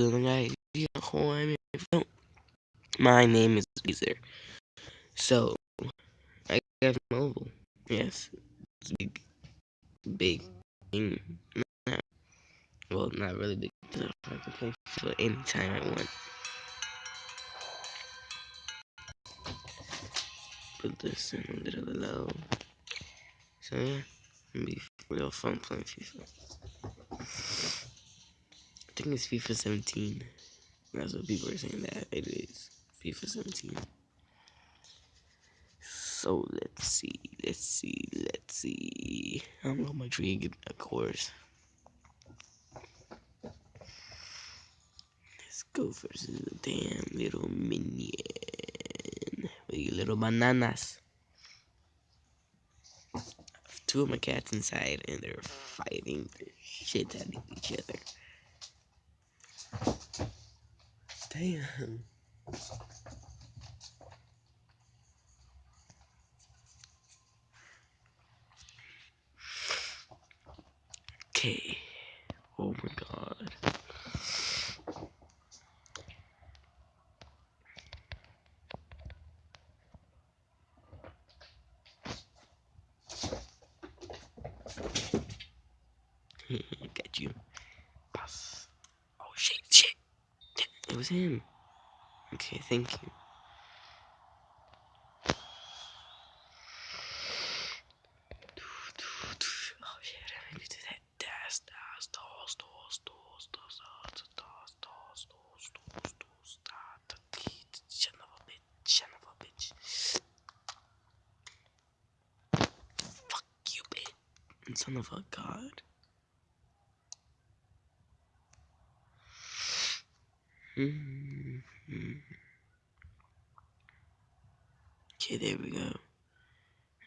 other my name is Weezer. So, I have mobile. Yes, it's big, big thing. Well, not really big. I can play for anytime I want. Put this in a little low. So yeah, it'll be real fun playing FIFA. I think it's FIFA 17. That's what people are saying that it is. FIFA 17. So let's see, let's see, let's see. I'm on my tree, of course. Let's go versus a damn little minion. With you little bananas. Two of my cats inside and they're fighting the shit out of each other. Damn. Okay. Oh my god. Got you. Pass. Oh shit, shit. It was him. Okay, thank you. son of a god. Mm -hmm. Okay, there we go.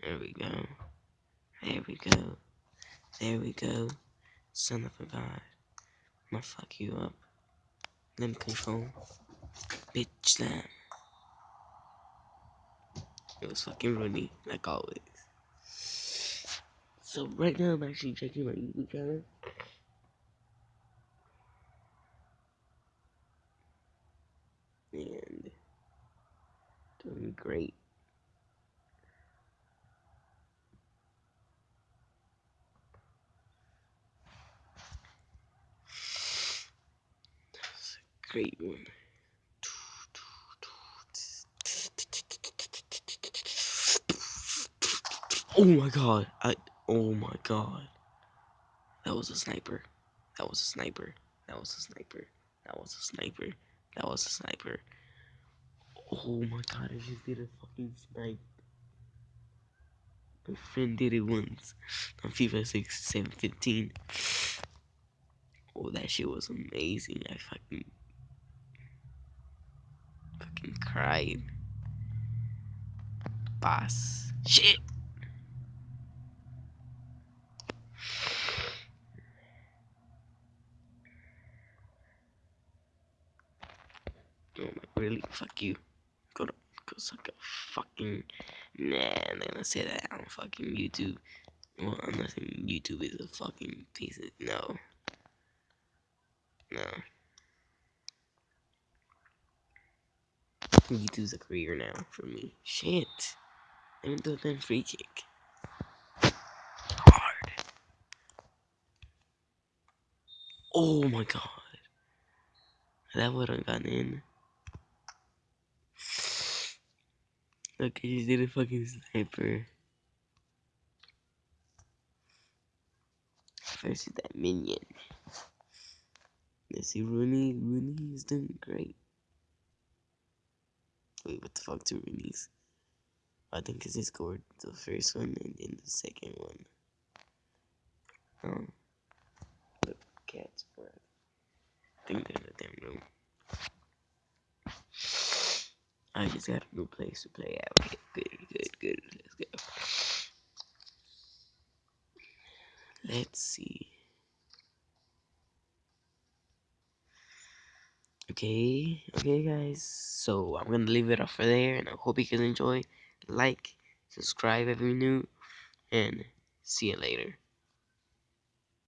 There we go. There we go. There we go. Son of a god. I'm gonna fuck you up. Limb control. Bitch slam. It was fucking Rooney, like always. So right now I'm actually checking my YouTube channel. Doing great. That's a great one. Oh my god. I Oh my god. That was a sniper. That was a sniper. That was a sniper. That was a sniper. That was a sniper. Oh my god, I just did a fucking snipe. My friend did it once on FIFA 6, 7, 15. Oh, that shit was amazing. I fucking fucking cried. Boss. Shit. Oh my, really? Fuck you. Go to, go suck a fucking. Nah, I'm not gonna say that on fucking YouTube. Well, I'm not saying YouTube is a fucking piece of. No. No. YouTube's a career now for me. Shit. Let me do a free kick. Hard. Oh my god. That would have gotten in. Look, I just did a fucking sniper. Versus that minion. Let's see, Rooney. Rooney is doing great. Wait, what the fuck, two Rooney's? I think because he scored the first one and then the second one. Oh. The cat's breath. I think they're in the damn room. I just got a new place to play at. Okay, good, good, good. Let's go. Let's see. Okay, okay, guys. So I'm gonna leave it off for there, and I hope you guys enjoy. Like, subscribe if you're new, and see you later.